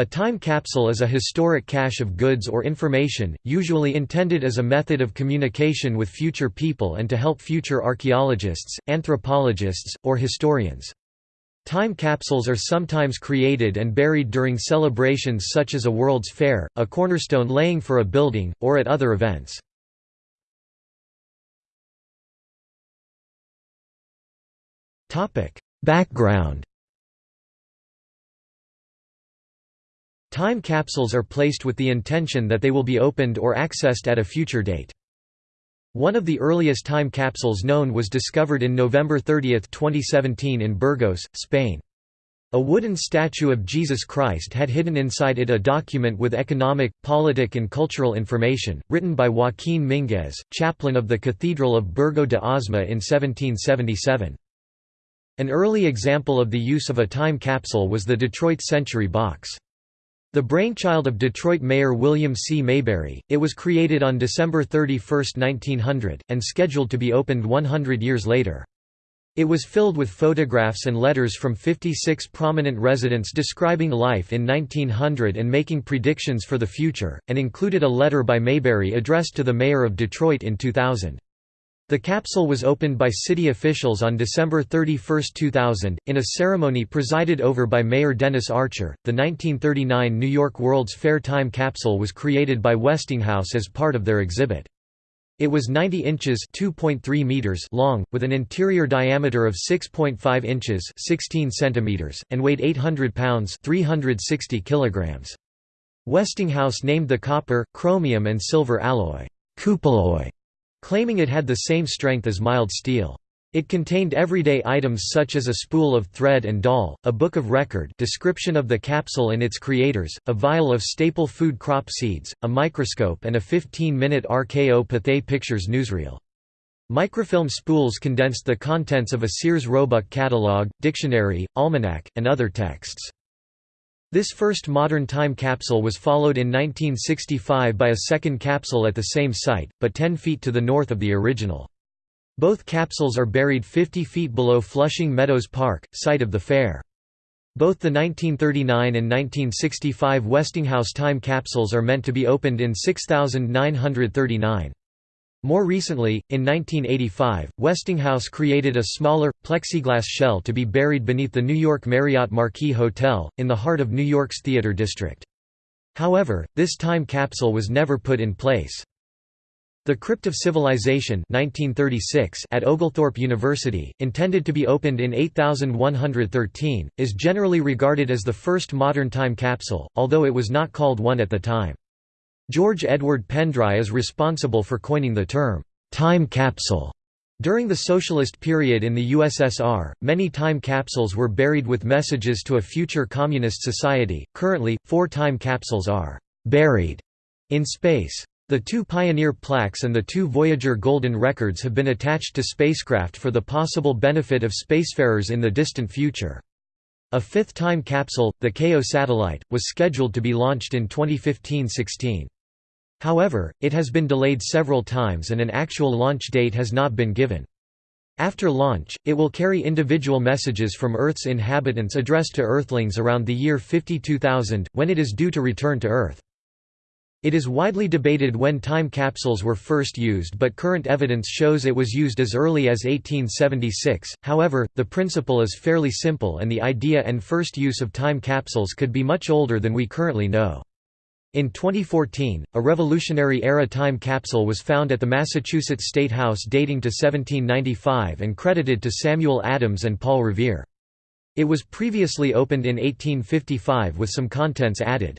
A time capsule is a historic cache of goods or information, usually intended as a method of communication with future people and to help future archaeologists, anthropologists, or historians. Time capsules are sometimes created and buried during celebrations such as a World's Fair, a cornerstone laying for a building, or at other events. Background Time capsules are placed with the intention that they will be opened or accessed at a future date. One of the earliest time capsules known was discovered in November 30, 2017 in Burgos, Spain. A wooden statue of Jesus Christ had hidden inside it a document with economic, politic and cultural information, written by Joaquín Mínguez, chaplain of the Cathedral of Burgo de Osma in 1777. An early example of the use of a time capsule was the Detroit Century Box. The brainchild of Detroit Mayor William C. Maybury, it was created on December 31, 1900, and scheduled to be opened 100 years later. It was filled with photographs and letters from 56 prominent residents describing life in 1900 and making predictions for the future, and included a letter by Maybury addressed to the mayor of Detroit in 2000. The capsule was opened by city officials on December 31, 2000, in a ceremony presided over by Mayor Dennis Archer. The 1939 New York World's Fair Time capsule was created by Westinghouse as part of their exhibit. It was 90 inches (2.3 meters) long, with an interior diameter of 6.5 inches (16 centimeters) and weighed 800 pounds (360 kilograms). Westinghouse named the copper, chromium and silver alloy Cupalloy claiming it had the same strength as mild steel. It contained everyday items such as a spool of thread and doll, a book of record description of the capsule and its creators, a vial of staple food crop seeds, a microscope and a 15-minute RKO Pathé Pictures newsreel. Microfilm spools condensed the contents of a Sears Roebuck catalog, dictionary, almanac, and other texts. This first modern time capsule was followed in 1965 by a second capsule at the same site, but 10 feet to the north of the original. Both capsules are buried 50 feet below Flushing Meadows Park, site of the fair. Both the 1939 and 1965 Westinghouse time capsules are meant to be opened in 6939. More recently, in 1985, Westinghouse created a smaller, plexiglass shell to be buried beneath the New York Marriott Marquis Hotel, in the heart of New York's Theater District. However, this time capsule was never put in place. The Crypt of Civilization 1936 at Oglethorpe University, intended to be opened in 8113, is generally regarded as the first modern time capsule, although it was not called one at the time. George Edward Pendray is responsible for coining the term, time capsule. During the socialist period in the USSR, many time capsules were buried with messages to a future communist society. Currently, four time capsules are buried in space. The two Pioneer plaques and the two Voyager golden records have been attached to spacecraft for the possible benefit of spacefarers in the distant future. A fifth time capsule, the KO satellite, was scheduled to be launched in 2015–16. However, it has been delayed several times and an actual launch date has not been given. After launch, it will carry individual messages from Earth's inhabitants addressed to Earthlings around the year 52000, when it is due to return to Earth. It is widely debated when time capsules were first used but current evidence shows it was used as early as 1876, however, the principle is fairly simple and the idea and first use of time capsules could be much older than we currently know. In 2014, a Revolutionary-era time capsule was found at the Massachusetts State House dating to 1795 and credited to Samuel Adams and Paul Revere. It was previously opened in 1855 with some contents added.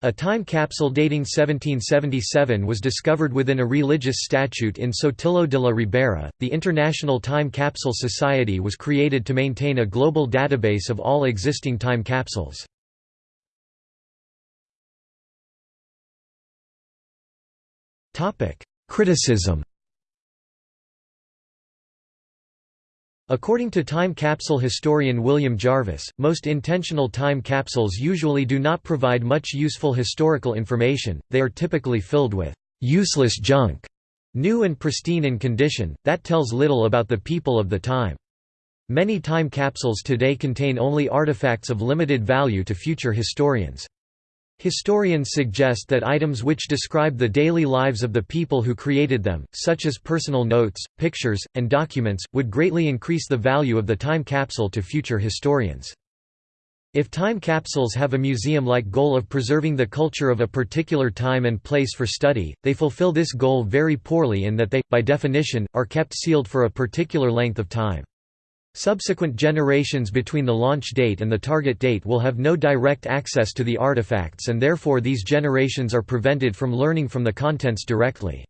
A time capsule dating 1777 was discovered within a religious statute in Sotillo de la Ribera. The International Time Capsule Society was created to maintain a global database of all existing time capsules. Criticism According to time capsule historian William Jarvis, most intentional time capsules usually do not provide much useful historical information, they are typically filled with «useless junk», new and pristine in condition, that tells little about the people of the time. Many time capsules today contain only artifacts of limited value to future historians. Historians suggest that items which describe the daily lives of the people who created them, such as personal notes, pictures, and documents, would greatly increase the value of the time capsule to future historians. If time capsules have a museum-like goal of preserving the culture of a particular time and place for study, they fulfill this goal very poorly in that they, by definition, are kept sealed for a particular length of time. Subsequent generations between the launch date and the target date will have no direct access to the artifacts and therefore these generations are prevented from learning from the contents directly.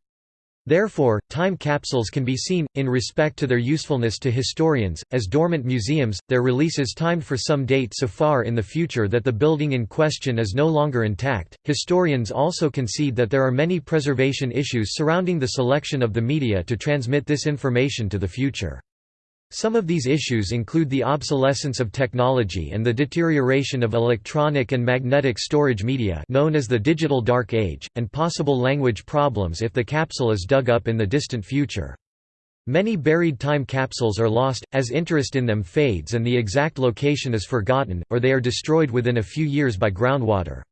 Therefore, time capsules can be seen, in respect to their usefulness to historians, as dormant museums, their release is timed for some date so far in the future that the building in question is no longer intact. Historians also concede that there are many preservation issues surrounding the selection of the media to transmit this information to the future. Some of these issues include the obsolescence of technology and the deterioration of electronic and magnetic storage media known as the digital dark age, and possible language problems if the capsule is dug up in the distant future. Many buried time capsules are lost, as interest in them fades and the exact location is forgotten, or they are destroyed within a few years by groundwater.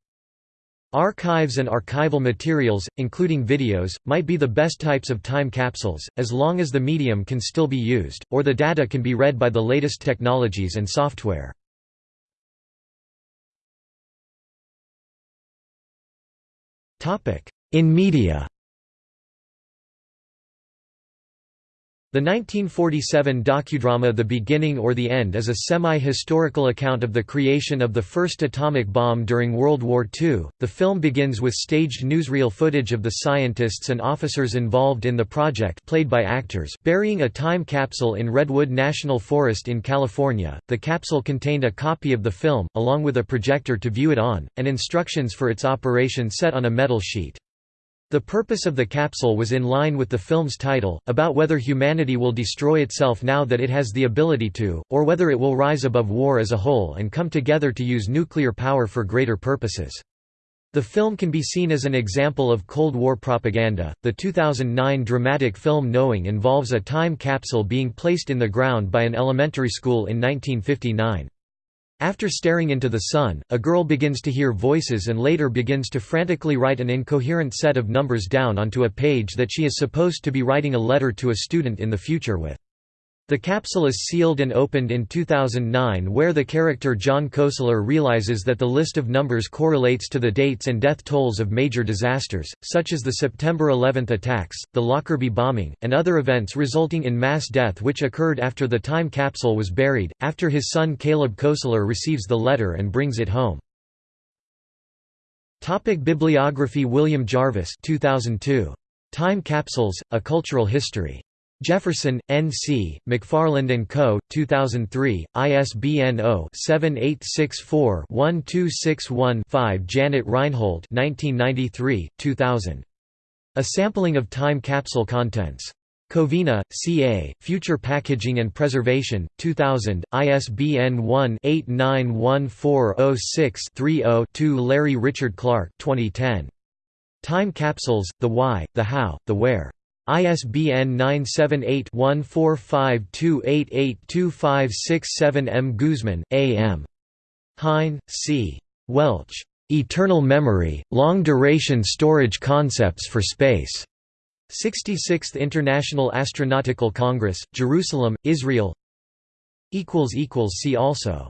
Archives and archival materials, including videos, might be the best types of time capsules, as long as the medium can still be used, or the data can be read by the latest technologies and software. In media The 1947 docudrama The Beginning or the End is a semi-historical account of the creation of the first atomic bomb during World War II. The film begins with staged newsreel footage of the scientists and officers involved in the project played by actors burying a time capsule in Redwood National Forest in California. The capsule contained a copy of the film, along with a projector to view it on, and instructions for its operation set on a metal sheet. The purpose of the capsule was in line with the film's title, about whether humanity will destroy itself now that it has the ability to, or whether it will rise above war as a whole and come together to use nuclear power for greater purposes. The film can be seen as an example of Cold War propaganda. The 2009 dramatic film Knowing involves a time capsule being placed in the ground by an elementary school in 1959. After staring into the sun, a girl begins to hear voices and later begins to frantically write an incoherent set of numbers down onto a page that she is supposed to be writing a letter to a student in the future with. The capsule is sealed and opened in 2009 where the character John Koestler realizes that the list of numbers correlates to the dates and death tolls of major disasters, such as the September 11 attacks, the Lockerbie bombing, and other events resulting in mass death which occurred after the time capsule was buried, after his son Caleb Koestler receives the letter and brings it home. Topic Bibliography William Jarvis 2002. Time Capsules, A Cultural History. Jefferson, N.C., McFarland & Co., 2003, ISBN 0-7864-1261-5 Janet Reinhold 1993, 2000. A Sampling of Time Capsule Contents. Covina, C.A., Future Packaging and Preservation, 2000, ISBN 1-891406-30-2 Larry Richard Clark 2010. Time Capsules, The Why, The How, The Where. ISBN 978-1452882567 M. Guzman, A. M. Hein, C. Welch. Eternal Memory, Long-Duration Storage Concepts for Space. 66th International Astronautical Congress, Jerusalem, Israel See also